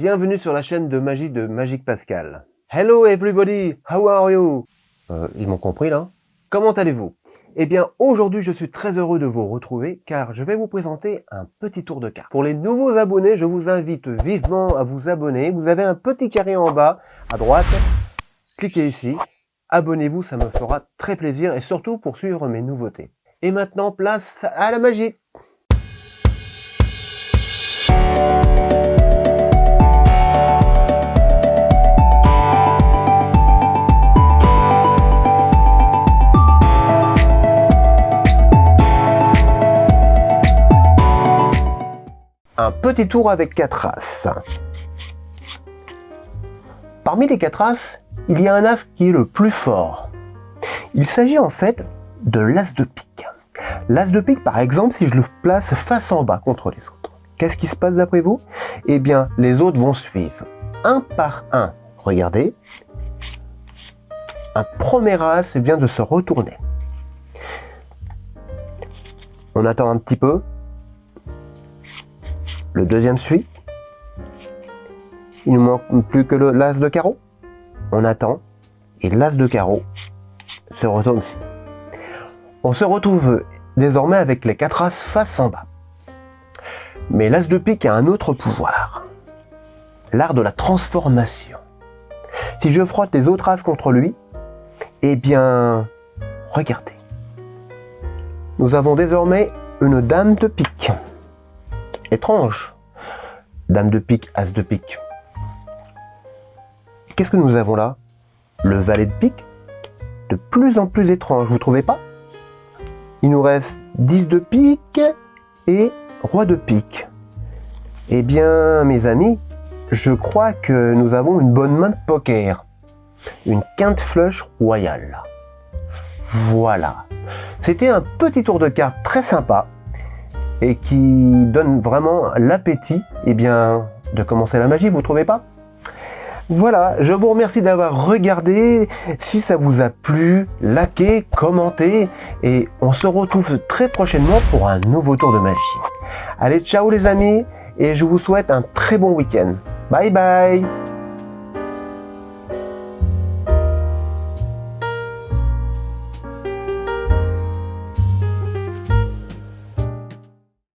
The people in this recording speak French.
Bienvenue sur la chaîne de magie de Magique Pascal. Hello everybody, how are you? Euh, Ils m'ont compris là Comment allez-vous? Eh bien aujourd'hui je suis très heureux de vous retrouver car je vais vous présenter un petit tour de cartes. Pour les nouveaux abonnés, je vous invite vivement à vous abonner. Vous avez un petit carré en bas à droite. Cliquez ici. Abonnez-vous, ça me fera très plaisir et surtout pour suivre mes nouveautés. Et maintenant place à la magie un petit tour avec quatre as. Parmi les quatre as, il y a un as qui est le plus fort. Il s'agit en fait de l'as de pique. L'as de pique, par exemple, si je le place face en bas contre les autres, qu'est-ce qui se passe d'après vous? Eh bien, les autres vont suivre, un par un. Regardez, un premier as vient de se retourner. On attend un petit peu, le deuxième suit. Il ne manque plus que l'as de carreau. On attend. Et l'as de carreau se retourne aussi. On se retrouve désormais avec les quatre as face en bas. Mais l'as de pique a un autre pouvoir. L'art de la transformation. Si je frotte les autres as contre lui, eh bien, regardez. Nous avons désormais une dame de pique étrange. Dame de pique, As de pique. Qu'est-ce que nous avons là? Le valet de pique? De plus en plus étrange, vous trouvez pas? Il nous reste 10 de pique et roi de pique. Eh bien, mes amis, je crois que nous avons une bonne main de poker. Une quinte flush royale. Voilà. C'était un petit tour de cartes très sympa et qui donne vraiment l'appétit eh bien, de commencer la magie, vous trouvez pas? Voilà, je vous remercie d'avoir regardé. Si ça vous a plu, likez, commentez et on se retrouve très prochainement pour un nouveau tour de magie. Allez, ciao les amis et je vous souhaite un très bon week-end. Bye bye